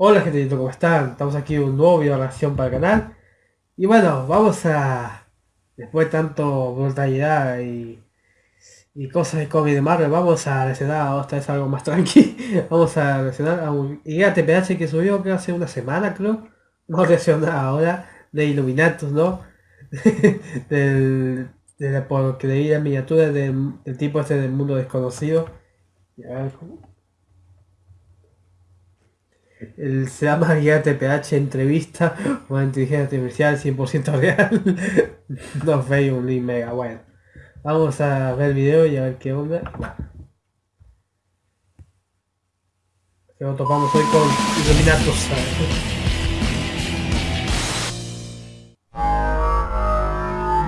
Hola gente, ¿cómo están? Estamos aquí en un nuevo video de reacción para el canal. Y bueno, vamos a... Después de tanto brutalidad y, y cosas de cómic de Marvel, vamos a reaccionar esta vez algo más tranqui. vamos a reaccionar a un guía TPH que subió que hace una semana creo. Vamos a reaccionar ahora de Illuminatus, ¿no? del, de la porquería miniatura del, del tipo este del mundo desconocido. Y a ver, ¿cómo? El, se llama guía TPH entrevista una inteligencia artificial 100% real. no un link mega bueno. Vamos a ver el video y a ver qué onda. Que nos topamos hoy con Illuminatus.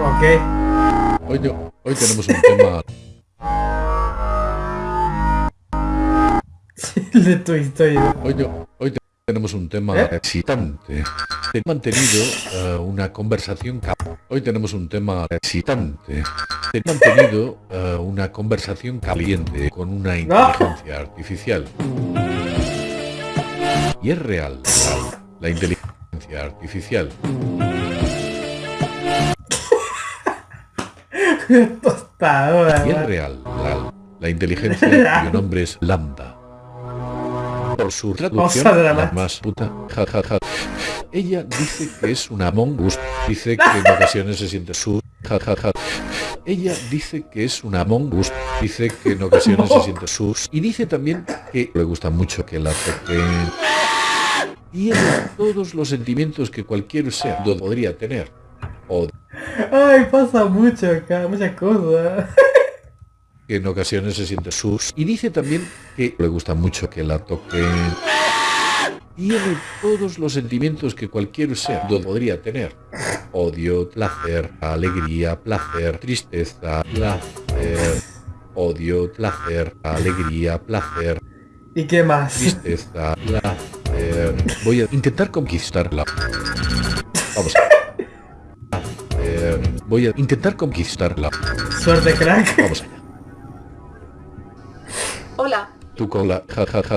Ok. Hoy, hoy tenemos un tema de tu historia. Hoy, no- hoy te- tenemos un tema ¿Eh? excitante. He mantenido eh, una conversación Hoy tenemos un tema excitante. He mantenido eh, una conversación caliente con una inteligencia artificial. Y es real, real, la inteligencia artificial. Tostadora. Y es real, real, la inteligencia cuyo nombre es Lambda. Por su la dramática. más puta, ja, ja, ja. Ella dice que es una mongus, dice que en ocasiones se siente su, ja, ja, ja. Ella dice que es una mongus, dice que en ocasiones se siente sus, y dice también que le gusta mucho que la toquen. Tiene todos los sentimientos que cualquier ser podría tener. O Ay, pasa mucho acá, muchas cosas. Que en ocasiones se siente sus y dice también que le gusta mucho que la toquen. Tiene todos los sentimientos que cualquier ser podría tener. Odio, placer, alegría, placer, tristeza, placer. Odio, placer, alegría, placer, ¿Y qué más? tristeza, placer. Voy a intentar conquistarla. Vamos. Placer. Voy a intentar conquistarla. Suerte, crack. Vamos allá. Tu cola, ja, ja, ja.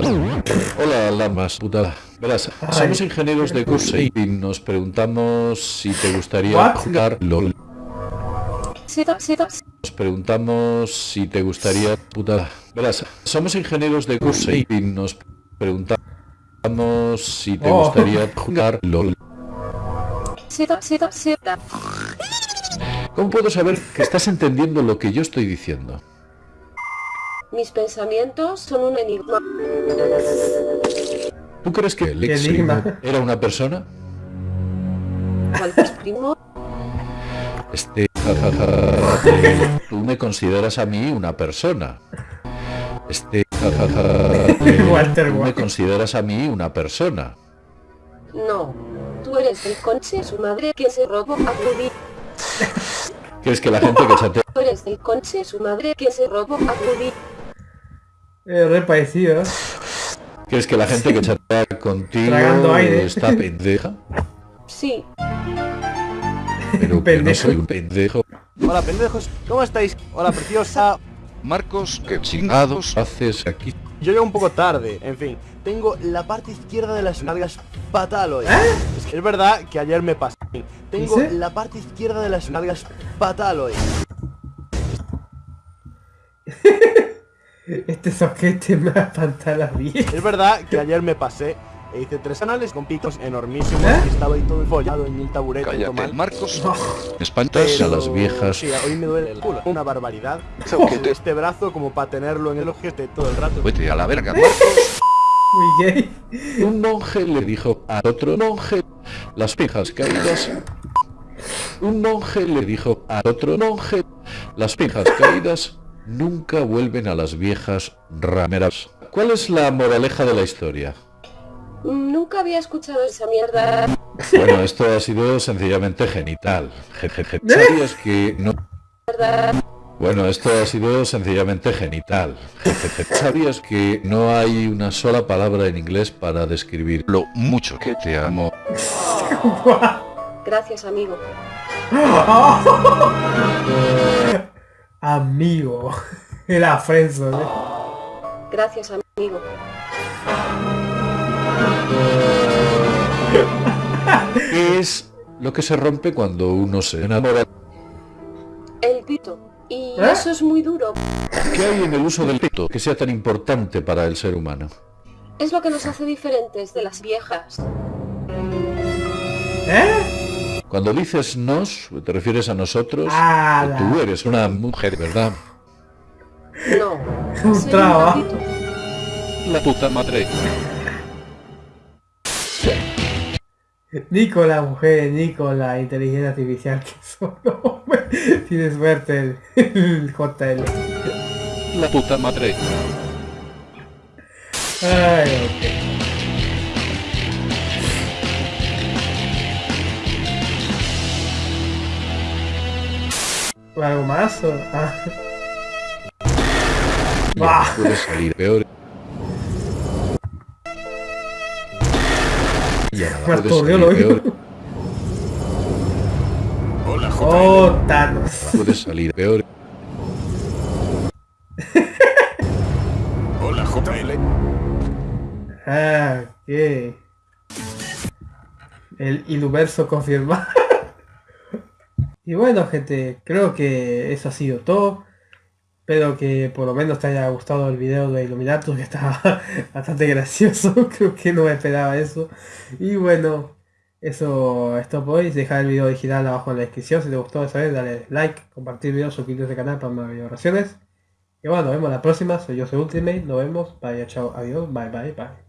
Hola, lamas, putada. Verás, somos ingenieros de curso y nos preguntamos si te gustaría What? jugar LOL. Nos preguntamos si te gustaría putada. Verás, somos ingenieros de curso y nos preguntamos si te Oh. gustaría jugar LOL. ¿Cómo puedo saber que estás entendiendo lo que yo estoy diciendo? Mis pensamientos son un enigma. ¿Tú crees que Lex enigma. Era una persona? ¿Cuál es primo? Este, tú me consideras a mí una persona. Este, Walter tú me consideras a mí una persona. No. Tú eres el conche su madre que se robó a Ruby. ¿Crees que la gente que chatea Tú eres el conche su madre que se robó a Ruby. Eh, re parecido. ¿eh? ¿Crees que la gente que chatea contigo aire. está pendeja? Sí, Pero que no Pendejo. soy un pendejo. Hola pendejos, ¿cómo estáis? Hola preciosa. Marcos, ¿qué chingados? Haces aquí. Yo llego un poco tarde, en fin. Tengo la parte izquierda de las nalgas fatal hoy. Es que es verdad que ayer me pasé. Tengo la parte izquierda de las nalgas fatal hoy. Este soquete me espanta bien. Es verdad que ayer me pasé e hice tres canales con picos enormísimos ¿Eh? y estaba ahí todo enfollado en el taburete. Cállate, mal. Marcos. No. Espantas a las viejas. Sí, hoy me duele el culo. Una barbaridad. ¿Qué te- Este brazo como para tenerlo en el ojete todo el rato. Vete a la verga, Marcos. Muy gay. Un monje le dijo a otro monje las pijas caídas. Un monje le dijo a otro monje las pijas caídas nunca vuelven a las viejas rameras. ¿Cuál es la moraleja de la historia? nunca había escuchado esa mierda. Bueno, esto ha sido sencillamente genital. Je- ¿Sabías que no? Bueno, esto ha sido sencillamente genital. Je- je- je- ¿Sabías que no hay una sola palabra en inglés para describir Lo mucho que te amo. Gracias, amigo. Amigo. Era Frenzo, ¿eh? Gracias, amigo. Es lo que se rompe cuando uno se enamora. El pito. Y ¿Eh? eso es muy duro. ¿Qué hay en el uso del pito que sea tan importante para el ser humano? Es lo que nos hace diferentes de las viejas. ¿Eh? Cuando dices nos, te refieres a nosotros. Ah, tú eres una mujer, ¿verdad? No. Un traba. gatito. La puta madre. Nico la mujer, Nico la inteligencia artificial que solo tiene suerte el, el JL. La puta madre. Ay, ok. ¿Algo más? o- Ah. Puede salir peor. Ya nada puede salir oído. peor. Hola, Oh, Thanos. Puede salir peor. Hola, JL. Ah, ok. El Iluverso confirma. Y bueno, gente, creo que eso ha sido todo. Espero que por lo menos te haya gustado el video de Illuminatus, que estaba bastante gracioso. creo que no me esperaba eso. Y bueno, eso es todo por hoy. Dejar el video original abajo en la descripción. Si te gustó esa vez, dale like, compartir el video, suscribirte al canal para más video reacciones. Y bueno, nos vemos la próxima. Soy yo, soy Ultimate. Nos vemos. Bye, chao, adiós. Bye, bye, bye.